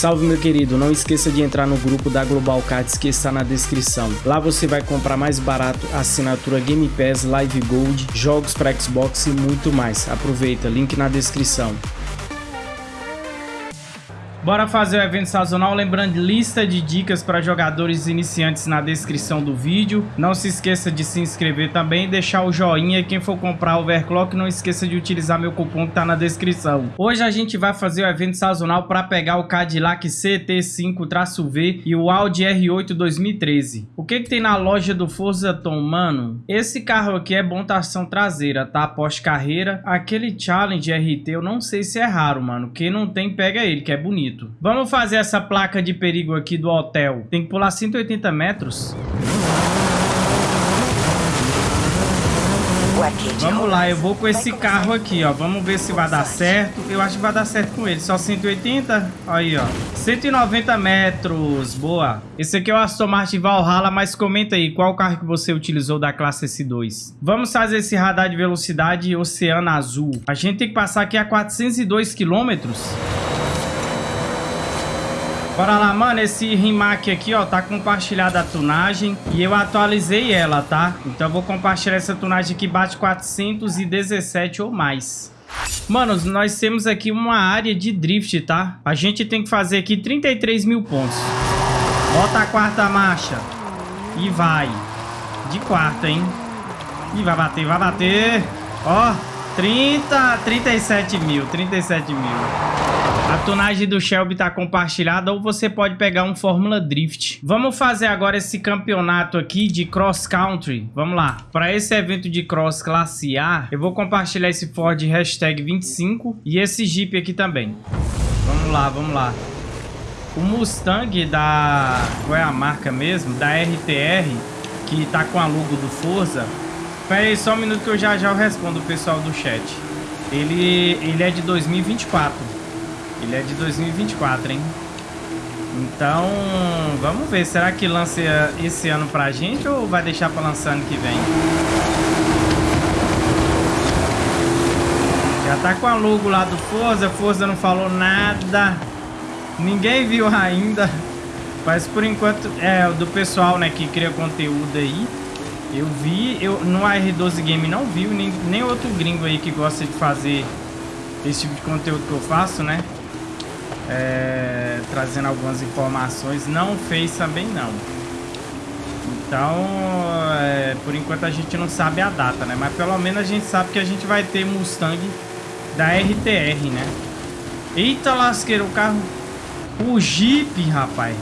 Salve meu querido, não esqueça de entrar no grupo da Global Cards que está na descrição. Lá você vai comprar mais barato assinatura Game Pass, Live Gold, jogos para Xbox e muito mais. Aproveita, link na descrição. Bora fazer o evento sazonal, lembrando lista de dicas para jogadores iniciantes na descrição do vídeo. Não se esqueça de se inscrever também, deixar o joinha. Quem for comprar o Overclock, não esqueça de utilizar meu cupom que tá na descrição. Hoje a gente vai fazer o evento sazonal para pegar o Cadillac CT5-V e o Audi R8 2013. O que que tem na loja do Forza Tom, mano? Esse carro aqui é bom tração traseira, tá? Pós-carreira. Aquele Challenge RT, eu não sei se é raro, mano. Quem não tem, pega ele, que é bonito bonito. Vamos fazer essa placa de perigo aqui do hotel. Tem que pular 180 metros. Vamos lá, eu vou com esse carro aqui, ó. Vamos ver se vai dar certo. Eu acho que vai dar certo com ele. Só 180? Aí, ó. 190 metros. Boa. Esse aqui é o Aston Martin Valhalla, mas comenta aí qual carro que você utilizou da classe S2. Vamos fazer esse radar de velocidade Oceano Azul. A gente tem que passar aqui a 402 quilômetros. Bora lá, mano, esse Rimac aqui, ó, tá compartilhada a tunagem e eu atualizei ela, tá? Então eu vou compartilhar essa tunagem que bate 417 ou mais. Manos, nós temos aqui uma área de drift, tá? A gente tem que fazer aqui 33 mil pontos. Bota a quarta marcha. E vai. De quarta, hein? E vai bater, vai bater. Ó, 30, 37 mil, 37 mil. A tunagem do Shelby tá compartilhada ou você pode pegar um Fórmula Drift. Vamos fazer agora esse campeonato aqui de Cross Country. Vamos lá. Para esse evento de Cross Classe A, eu vou compartilhar esse Ford hashtag 25 e esse Jeep aqui também. Vamos lá, vamos lá. O Mustang da... Qual é a marca mesmo? Da RTR, que tá com a logo do Forza. Pera aí só um minuto que eu já já respondo o pessoal do chat. Ele, ele é de 2024. Ele é de 2024, hein? Então, vamos ver. Será que lança esse ano pra gente ou vai deixar pra lançar ano que vem? Já tá com a logo lá do Forza. Forza não falou nada. Ninguém viu ainda. Mas por enquanto, é do pessoal, né, que cria conteúdo aí. Eu vi, eu no R12 Game não vi, nem, nem outro gringo aí que gosta de fazer esse tipo de conteúdo que eu faço, né? é, trazendo algumas informações. Não fez também não. Então, é, por enquanto a gente não sabe a data, né? Mas pelo menos a gente sabe que a gente vai ter Mustang da RTR, né? Eita lasqueiro, o carro... O Jeep, rapaz.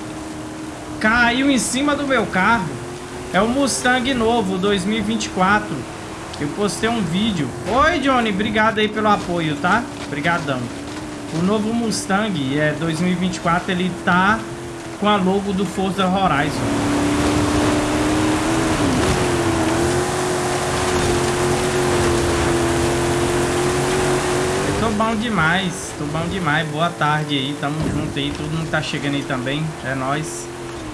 Caiu em cima do meu carro. É o Mustang novo, 2024. Eu postei um vídeo. Oi, Johnny. Obrigado aí pelo apoio, tá? Obrigadão. O novo Mustang é 2024, ele tá com a logo do Forza Horizon. Bom demais, tô bom demais. Boa tarde aí, tamo junto aí, todo mundo tá chegando aí também, é nóis.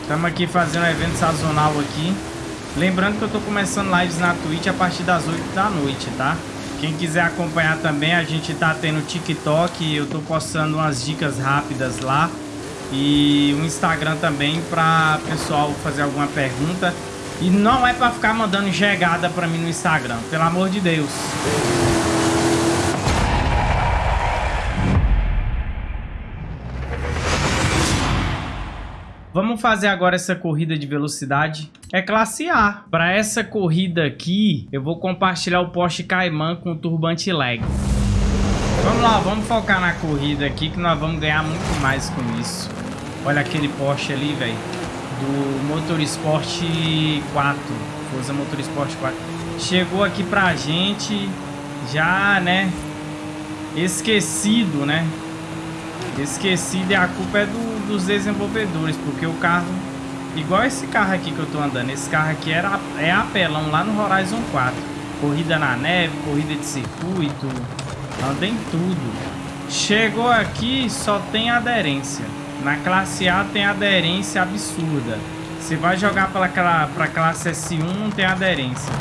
Estamos aqui fazendo um evento sazonal aqui. Lembrando que eu tô começando lives na Twitch a partir das 8 da noite, tá? Quem quiser acompanhar também, a gente tá tendo TikTok, eu tô postando umas dicas rápidas lá. E o Instagram também para pessoal fazer alguma pergunta. E não é para ficar mandando chegada para mim no Instagram, pelo amor de Deus. Vamos fazer agora essa corrida de velocidade. É classe A. Para essa corrida aqui, eu vou compartilhar o Porsche Cayman com o turbante lag. Vamos lá, vamos focar na corrida aqui que nós vamos ganhar muito mais com isso. Olha aquele Porsche ali, velho. Do Motorsport 4. Forza Motorsport 4. Chegou aqui pra gente já, né? Esquecido, né? Esquecido e a culpa é do dos desenvolvedores, porque o carro, igual esse carro aqui que eu tô andando, esse carro aqui era, é apelão lá no Horizon 4. Corrida na neve, corrida de circuito, anda em tudo. Chegou aqui, só tem aderência. Na classe A tem aderência absurda. Você vai jogar para a classe S1, não tem aderência.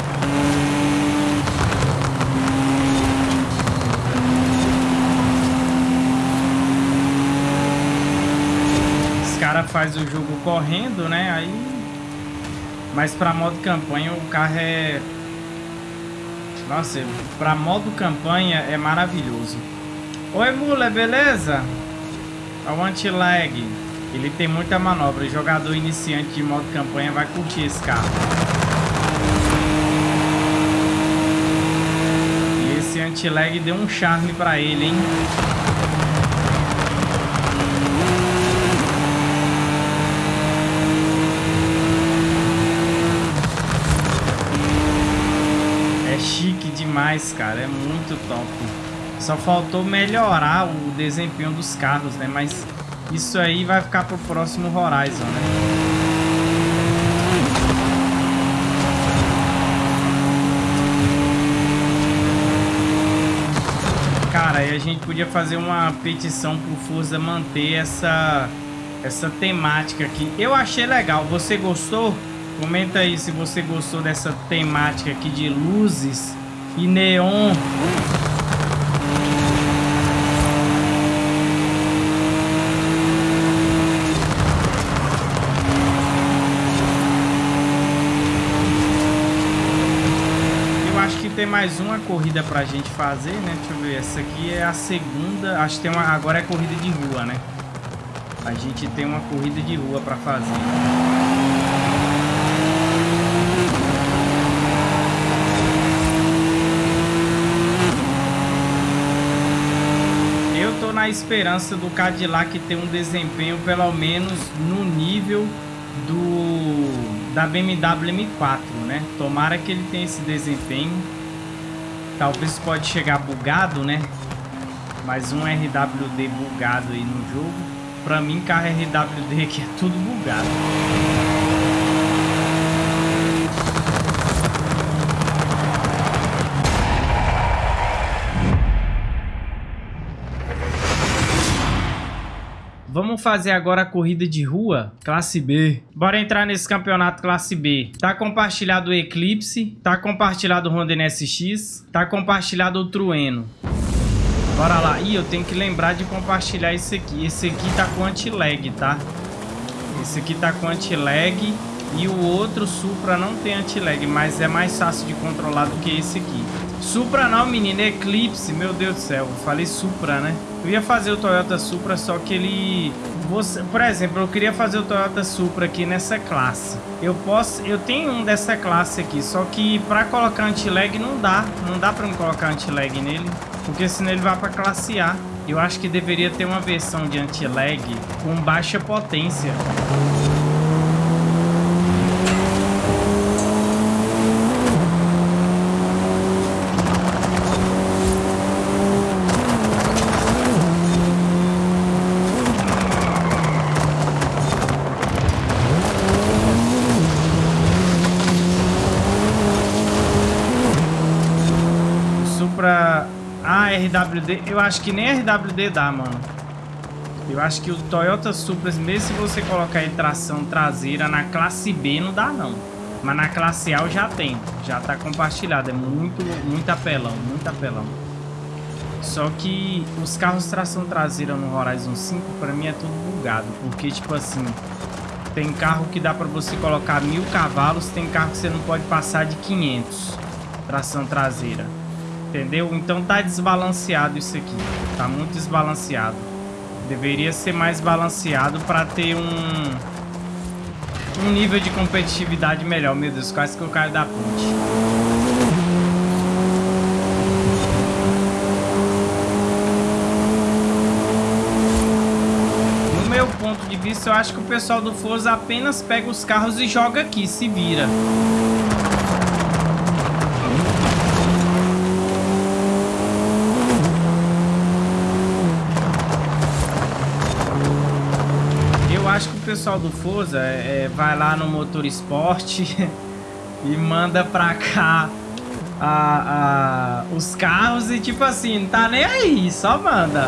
cara faz o jogo correndo, né? Aí... Mas pra modo campanha o carro é... Nossa, pra modo campanha é maravilhoso. Oi, Mula, beleza? É o anti-lag. Ele tem muita manobra. O jogador iniciante de modo campanha vai curtir esse carro. E esse anti-lag deu um charme pra ele, hein? Chique demais, cara. É muito top. Só faltou melhorar o desempenho dos carros, né? Mas isso aí vai ficar pro próximo Horizon, né? Cara, e a gente podia fazer uma petição pro Forza manter essa, essa temática aqui. Eu achei legal. Você gostou? Comenta aí se você gostou dessa temática aqui de luzes e neon. tem mais uma corrida pra gente fazer, né? Deixa eu ver, essa aqui é a segunda, acho que tem uma, agora é corrida de rua, né? A gente tem uma corrida de rua pra fazer. Eu tô na esperança do Cadillac ter um desempenho pelo menos no nível do da BMW M4, né? Tomara que ele tenha esse desempenho Talvez pode chegar bugado, né? Mais um RWD bugado aí no jogo. Pra mim, carro RWD aqui é tudo bugado. Vamos fazer agora a corrida de rua, classe B. Bora entrar nesse campeonato classe B. Tá compartilhado o Eclipse, tá compartilhado o Honda NSX, tá compartilhado o Trueno. Bora lá. Ih, eu tenho que lembrar de compartilhar esse aqui. Esse aqui tá com anti-lag, tá? Esse aqui tá com anti-lag e o outro Supra não tem anti-lag, mas é mais fácil de controlar do que esse aqui. Supra não, menino, Eclipse, meu Deus do céu, falei Supra, né? Eu ia fazer o Toyota Supra, só que ele... Você, por exemplo, eu queria fazer o Toyota Supra aqui nessa classe. Eu posso... Eu tenho um dessa classe aqui, só que pra colocar anti-lag não dá. Não dá pra me colocar anti-lag nele, porque senão ele vai pra classe A. Eu acho que deveria ter uma versão de anti-lag com baixa potência. RWD, eu acho que nem RWD dá, mano. Eu acho que o Toyota Supra, mesmo se você colocar em tração traseira na classe B, não dá não. Mas na classe A já tem, já tá compartilhado, é muito, muito apelão, muito apelão. Só que os carros tração traseira no Horizon 5, pra mim é tudo bugado, porque tipo assim, tem carro que dá pra você colocar mil cavalos, tem carro que você não pode passar de 500 tração traseira. Entendeu? Então tá desbalanceado isso aqui. Tá muito desbalanceado. Deveria ser mais balanceado para ter um um nível de competitividade melhor. Meu Deus, quase que eu caio da ponte. No meu ponto de vista, eu acho que o pessoal do Forza apenas pega os carros e joga aqui, se vira. Pessoal do Forza é, vai lá no Motor Esporte e manda pra cá a, a, os carros e tipo assim, não tá nem aí, só manda.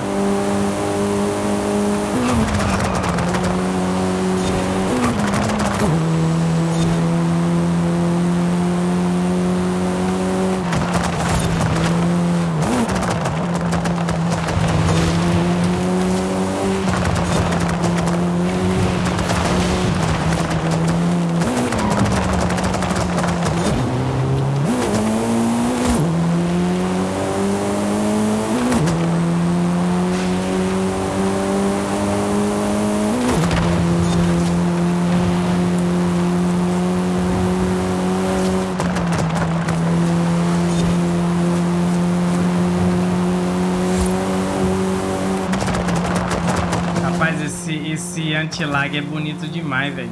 Rapaz, esse, esse anti-lag é bonito demais, velho.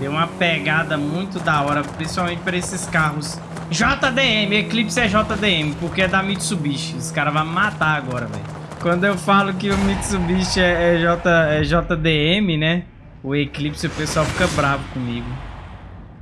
Deu uma pegada muito da hora, principalmente para esses carros. JDM, Eclipse é JDM, porque é da Mitsubishi. Os caras vão matar agora, velho. Quando eu falo que o Mitsubishi é, é, J, é JDM, né? O Eclipse, o pessoal fica bravo comigo.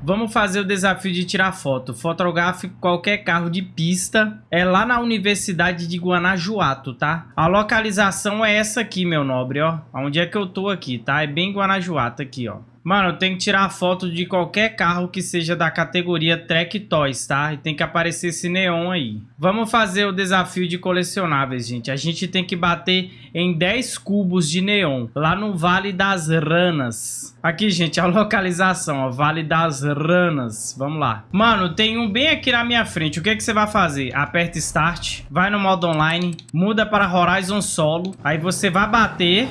Vamos fazer o desafio de tirar foto. Fotografe qualquer carro de pista. É lá na Universidade de Guanajuato, tá? A localização é essa aqui, meu nobre, ó. Onde é que eu tô aqui, tá? É bem Guanajuato aqui, ó. Mano, tem que tirar foto de qualquer carro que seja da categoria Trek Toys, tá? E tem que aparecer esse neon aí. Vamos fazer o desafio de colecionáveis, gente. A gente tem que bater em 10 cubos de neon, lá no Vale das Ranas. Aqui, gente, a localização, ó, Vale das Ranas. Vamos lá. Mano, tem um bem aqui na minha frente. O que, que você vai fazer? Aperta Start, vai no modo online, muda para Horizon Solo. Aí você vai bater...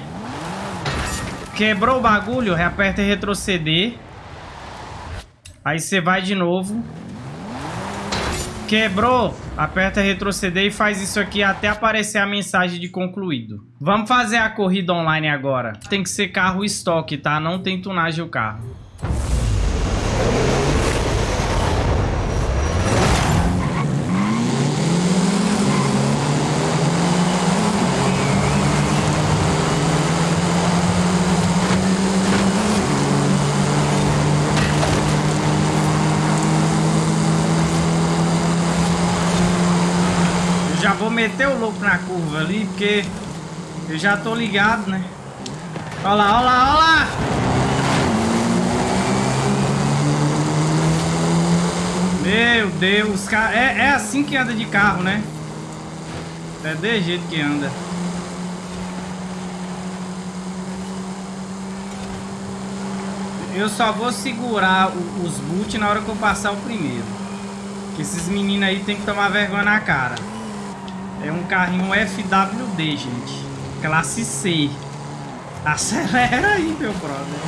Quebrou o bagulho, e retroceder. Aí você vai de novo. Quebrou, aperta retroceder e faz isso aqui até aparecer a mensagem de concluído. Vamos fazer a corrida online agora. Tem que ser carro estoque, tá? Não tem tunagem o carro. vou meter o louco na curva ali, porque eu já tô ligado, né? Olha lá, olha lá, olha lá! Meu Deus, cara, é, é assim que anda de carro, né? É de jeito que anda. Eu só vou segurar os boot na hora que eu passar o primeiro. Que esses meninos aí tem que tomar vergonha na cara. É um carrinho FWD, gente. Classe C. Acelera aí, meu brother.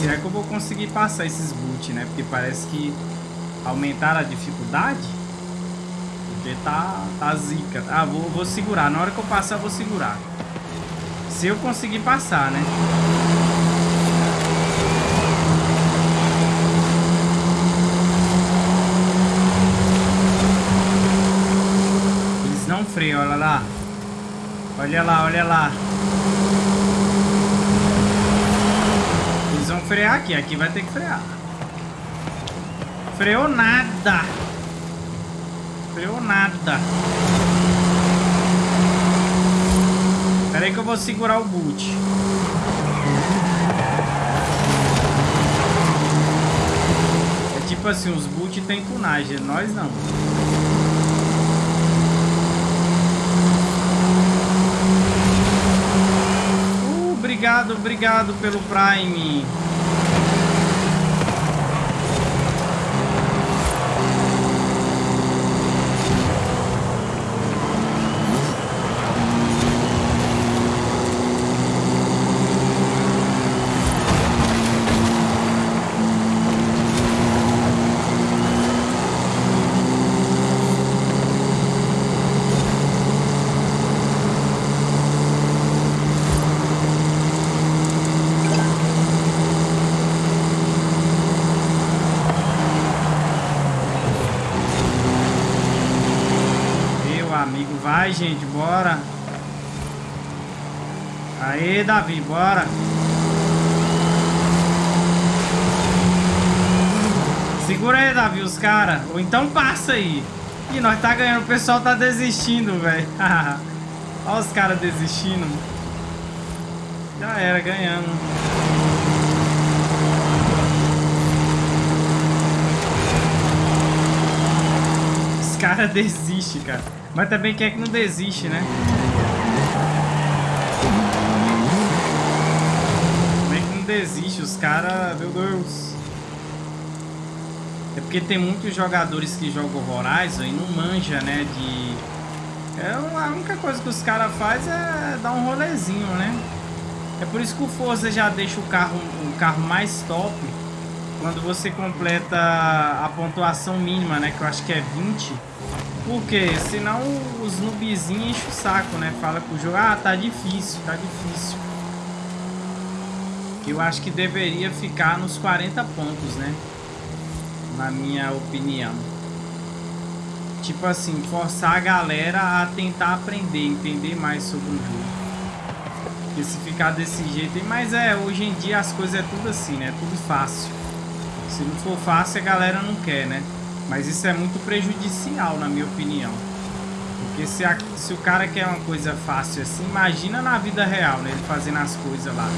Será que eu vou conseguir passar esses boot, né? Porque parece que aumentaram a dificuldade. Porque tá, tá zica. Ah, vou, vou segurar. Na hora que eu passar, eu vou segurar. Se eu conseguir passar, né? Olha lá. Olha lá, olha lá. Eles vão frear aqui, aqui vai ter que frear. Freou nada. Freou nada. Espera aí que eu vou segurar o boot. É tipo assim, os boot tem tunagem, nós não. Obrigado, obrigado pelo Prime. Vai, gente, bora. Aí, Davi, bora. Segura aí, Davi, os caras. Ou então passa aí. Ih, nós tá ganhando. O pessoal tá desistindo, velho. Olha os caras desistindo. Já era, ganhando. Os caras desistem, cara. Mas também quer que não desiste, né? Desiste, os caras, meu Deus. É porque tem muitos jogadores que jogam Horizon e não manja, né, de... É a única coisa que os caras fazem é dar um rolezinho, né? É por isso que o Forza já deixa o carro, o carro mais top quando você completa a pontuação mínima, né? Que eu acho que é 20 Porque senão os noobzinhos enchem o saco, né? Fala pro jogo, ah, tá difícil, tá difícil. Eu acho que deveria ficar nos 40 pontos, né? Na minha opinião. Tipo assim, forçar a galera a tentar aprender, entender mais sobre o jogo. Porque se ficar desse jeito... Mas é, hoje em dia as coisas é tudo assim, né? Tudo fácil. Se não for fácil, a galera não quer, né? Mas isso é muito prejudicial, na minha opinião. Porque se, a, se o cara quer uma coisa fácil assim, imagina na vida real, né? Ele fazendo as coisas lá.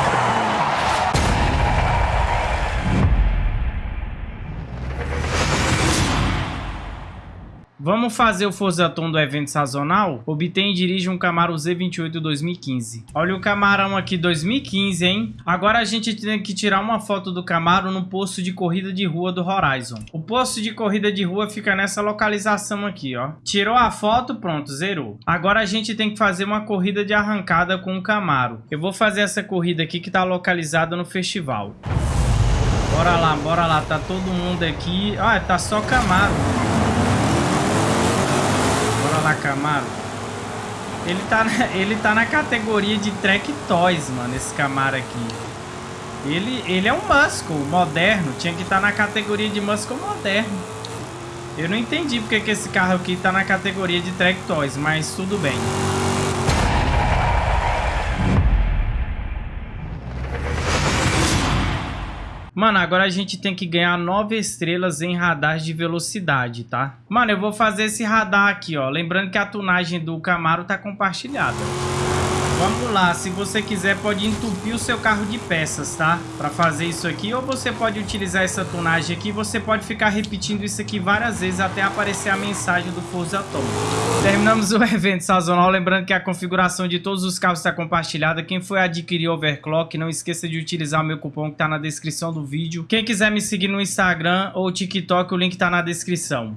Bye. Vamos fazer o Forzaton do evento sazonal? Obtém e dirige um Camaro Z28 2015. Olha o Camarão aqui 2015, hein? Agora a gente tem que tirar uma foto do Camaro no posto de corrida de rua do Horizon. O posto de corrida de rua fica nessa localização aqui, ó. Tirou a foto, pronto, zerou. Agora a gente tem que fazer uma corrida de arrancada com o Camaro. Eu vou fazer essa corrida aqui que tá localizada no festival. Bora lá, bora lá. Tá todo mundo aqui. Ah, tá só Camaro lá, Camaro. Ele tá, ele tá na categoria de Track Toys, mano, esse Camaro aqui. Ele, ele é um Muscle moderno, tinha que estar tá na categoria de Muscle moderno. Eu não entendi porque que esse carro aqui tá na categoria de Track Toys, mas tudo bem. Mano, agora a gente tem que ganhar 9 estrelas em radar de velocidade, tá? Mano, eu vou fazer esse radar aqui, ó. Lembrando que a tunagem do Camaro tá compartilhada. Vamos lá, se você quiser pode entupir o seu carro de peças, tá? Para fazer isso aqui, ou você pode utilizar essa tonagem aqui, você pode ficar repetindo isso aqui várias vezes até aparecer a mensagem do Forza Atom. Terminamos o evento sazonal, lembrando que a configuração de todos os carros está compartilhada. Quem foi adquirir Overclock, não esqueça de utilizar o meu cupom que está na descrição do vídeo. Quem quiser me seguir no Instagram ou TikTok, o link está na descrição.